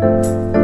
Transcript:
Música